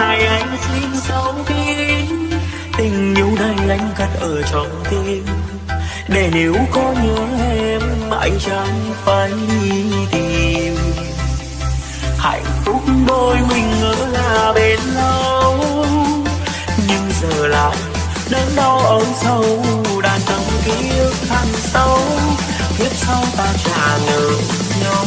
này anh xin sâu kín. Tình yêu này anh cất ở trong tim. Để nếu có nhớ em, anh chẳng phải đi tìm. Hạnh phúc đôi mình ngỡ là bên lâu. Nhưng giờ lại đớn đau âu sâu, đàn tâm ức thăng sâu. Tiếp sau ta trả ngờ nhau.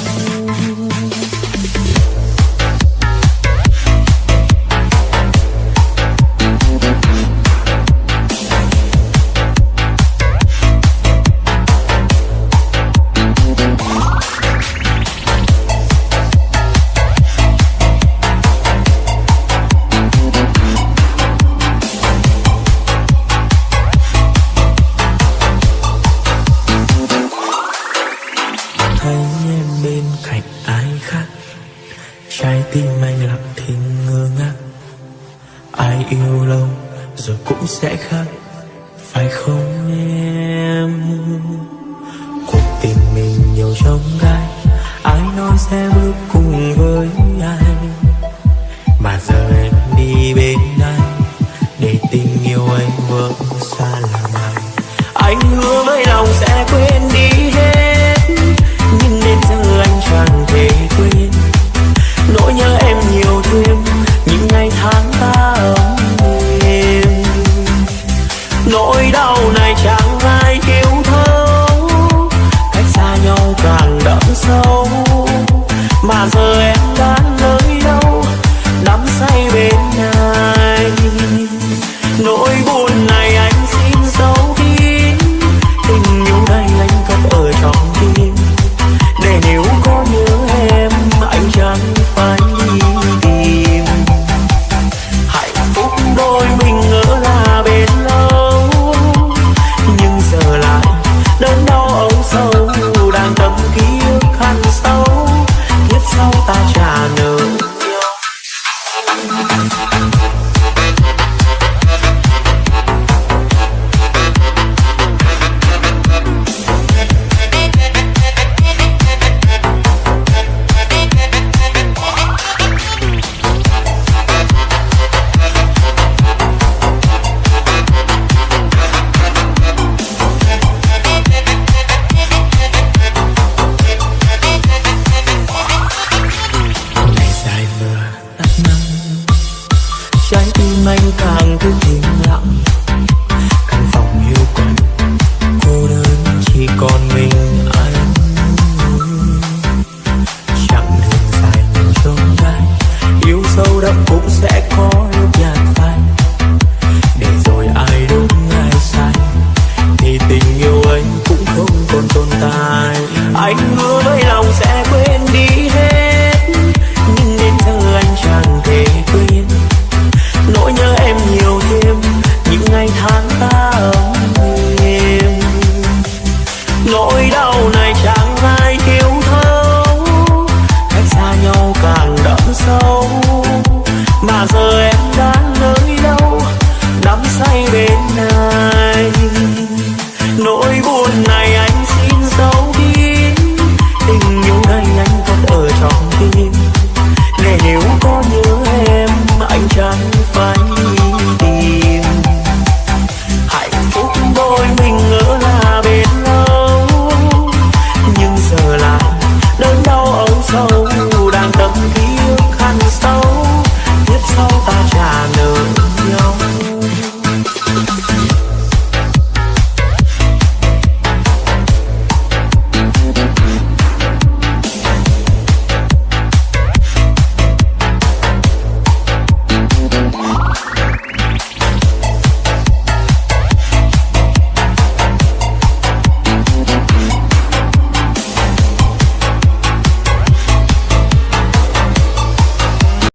trái tim anh lặng thinh ngơ ngác. Ai yêu lâu rồi cũng sẽ khác. Phải không em? Cuộc tình mình nhiều trong gai. Ai nói sẽ bước cùng với anh mà giờ em đi bên anh. Để tình yêu anh vỡ night. up.